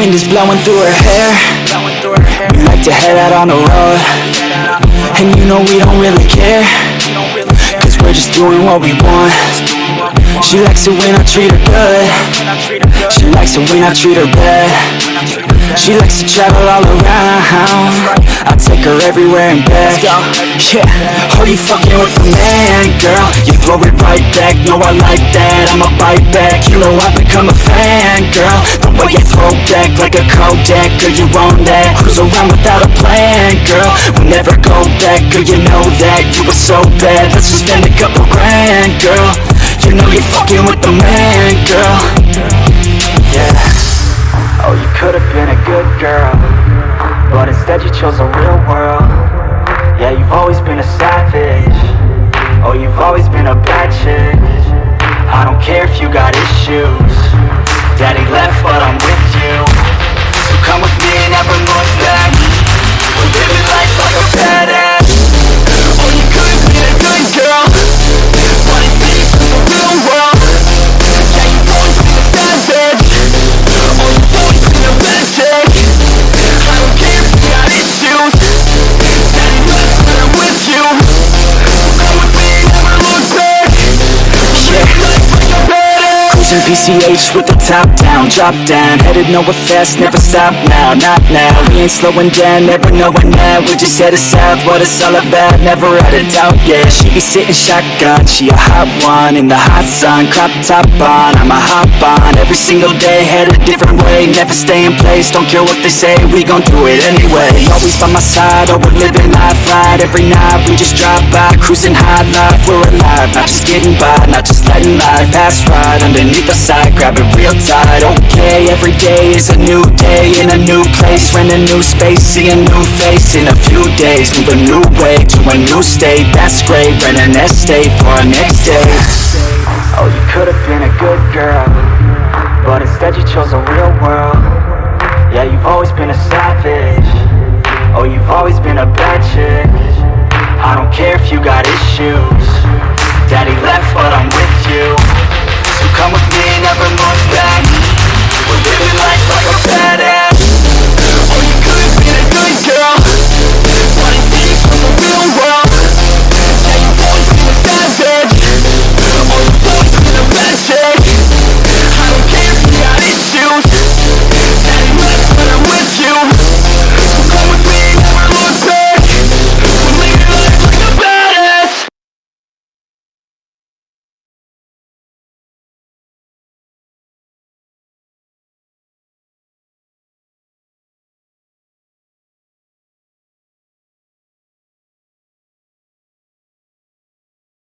wind is blowing through her hair. We like to head out on the road. And you know we don't really care. Cause we're just doing what we want. She likes it when I treat her good. She likes it when I treat her bad. She likes to travel all around. I take her everywhere and back. Yeah, oh you fucking with the man, girl? You throw it right back, no I like that. I'ma bite back, you know I've become a fan, girl. The way you throw back like a Kodak Girl, you own that. Cruise around without a plan, girl. We'll never go back, girl, you know that. You were so bad, let's just spend a couple grand, girl. You know you're fucking with the man, girl. Yeah. Oh, you could've been a good girl But instead you chose a real world. Yeah, you've always been a savage if you got issues. Daddy left, but I'm with you. So come with me never Cruising PCH with the top down, drop down Headed nowhere fast, never stop now, not now We ain't slowing down, never knowing that We're just headed south, what it's all about Never had a doubt, yeah. She be sitting shotgun, she a hot one In the hot sun, crop top on I'ma hop on. Every single day Head a different way, never stay in place Don't care what they say, we gon' do it anyway. Always by my side, oh we're living life right. Every night we just drive by, cruising high life We're alive, not just getting by, not just letting life pass right Underneath leap aside, grab it real tight. Okay, every day is a new day. In a new place, rent a new space. See a new face in a few days. Move a new way to a new state. That's great, rent an estate for our next day. Oh, you could've been a good girl But instead you chose a real world. Yeah, you've always been a savage. Oh, you've always been a bad chick. I don't care if you got issues. never look back.